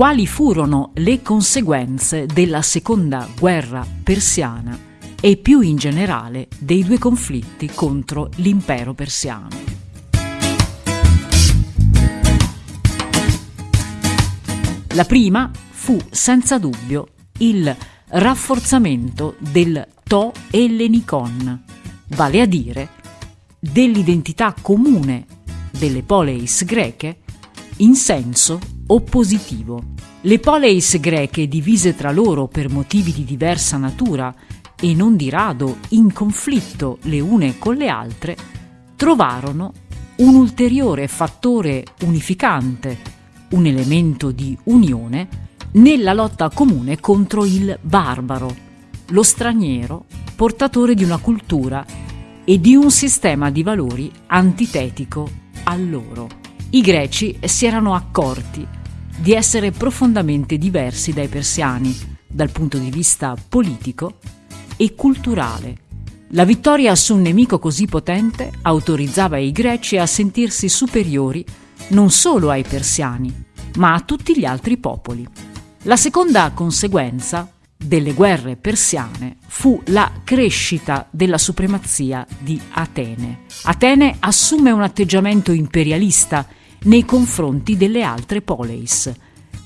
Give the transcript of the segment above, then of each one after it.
quali furono le conseguenze della seconda guerra persiana e più in generale dei due conflitti contro l'impero persiano. La prima fu senza dubbio il rafforzamento del To Ellenicon, vale a dire dell'identità comune delle poleis greche in senso oppositivo. Le poleis greche, divise tra loro per motivi di diversa natura e non di rado in conflitto le une con le altre, trovarono un ulteriore fattore unificante, un elemento di unione, nella lotta comune contro il barbaro, lo straniero, portatore di una cultura e di un sistema di valori antitetico a loro. I greci si erano accorti di essere profondamente diversi dai persiani dal punto di vista politico e culturale. La vittoria su un nemico così potente autorizzava i greci a sentirsi superiori non solo ai persiani, ma a tutti gli altri popoli. La seconda conseguenza delle guerre persiane fu la crescita della supremazia di Atene. Atene assume un atteggiamento imperialista nei confronti delle altre poleis,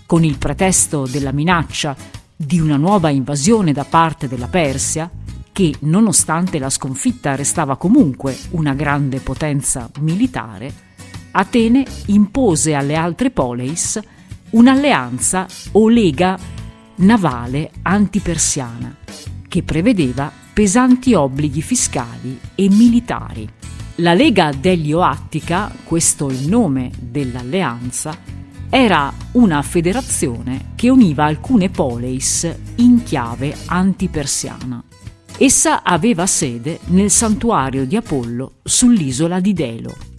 con il pretesto della minaccia di una nuova invasione da parte della Persia, che nonostante la sconfitta restava comunque una grande potenza militare, Atene impose alle altre poleis un'alleanza o lega navale antipersiana che prevedeva pesanti obblighi fiscali e militari. La Lega degli Oattica, questo il nome dell'alleanza, era una federazione che univa alcune poleis in chiave antipersiana. Essa aveva sede nel santuario di Apollo sull'isola di Delo